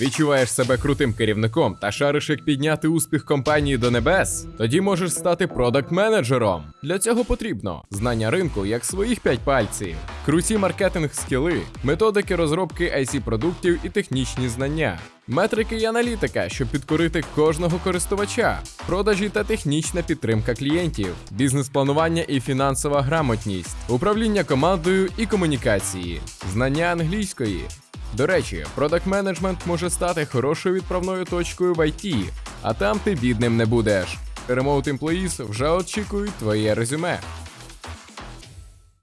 Відчуваєш себе крутим керівником та шариш, як підняти успіх компанії до небес? Тоді можеш стати продакт-менеджером. Для цього потрібно знання ринку як своїх п'ять пальців, круті маркетинг скіли, методики розробки IC продуктів і технічні знання. Метрики і аналітика, щоб підкорити кожного користувача, продажі та технічна підтримка клієнтів, бізнес-планування і фінансова грамотність, управління командою і комунікації, знання англійської. До речі, продакт менеджмент може стати хорошою відправною точкою в IT, а там ти бідним не будеш. Remote Employees вже очікують твоє резюме.